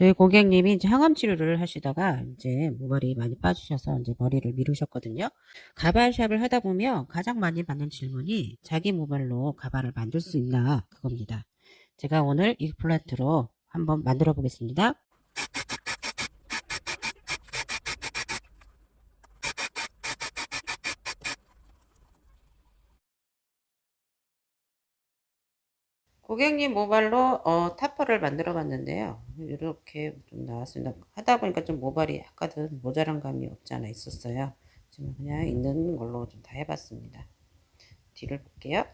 저희 고객님이 이제 항암 치료를 하시다가 이제 모발이 많이 빠지셔서 이제 머리를 미루셨거든요. 가발샵을 하다 보면 가장 많이 받는 질문이 자기 모발로 가발을 만들 수 있나 그겁니다. 제가 오늘 이 플란트로 한번 만들어 보겠습니다. 고객님 모발로 어, 타퍼를 만들어 봤는데요. 이렇게 좀 나왔습니다. 하다 보니까 좀 모발이 약간은 모자란 감이 없지 않아 있었어요. 지금 그냥 있는 걸로 좀 다 해봤습니다. 뒤를 볼게요.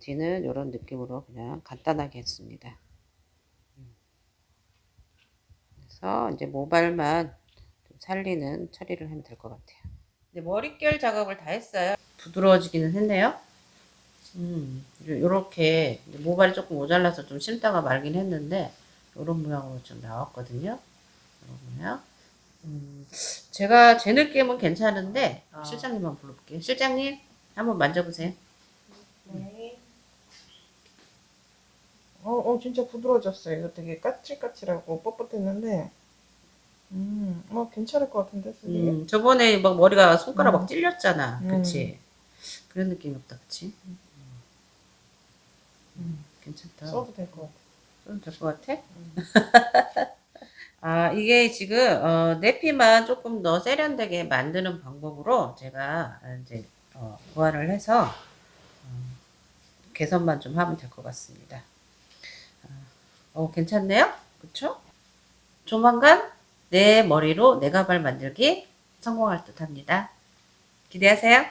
뒤는 이런 느낌으로 그냥 간단하게 했습니다. 그래서 이제 모발만 좀 살리는 처리를 하면 될 것 같아요. 네, 머릿결 작업을 다 했어요. 부드러워지기는 했네요. 음, 요렇게 모발이 조금 모자라서 좀 심다가 말긴 했는데 요런 모양으로 좀 나왔거든요. 요런 모양. 음, 제가 제 느낌은 괜찮은데 어. 실장님 한번 불러볼게요. 실장님 한번 만져보세요. 네. 어, 어, 진짜 부드러워졌어요. 이거 되게 까칠까칠하고 뻣뻣했는데, 음, 어, 괜찮을 것 같은데. 음, 저번에 막 머리가 손가락 음. 막 찔렸잖아. 음. 그치? 그런 느낌이 없다, 그치? 음, 괜찮다. 써도 될 것 같아. 써도 될 것 같아? 음. 아, 이게 지금, 어, 내피만 조금 더 세련되게 만드는 방법으로 제가 이제, 어, 보완을 해서, 어, 개선만 좀 하면 될 것 같습니다. 어, 괜찮네요? 그쵸? 조만간 내 머리로 내 가발 만들기 성공할 듯 합니다. 기대하세요.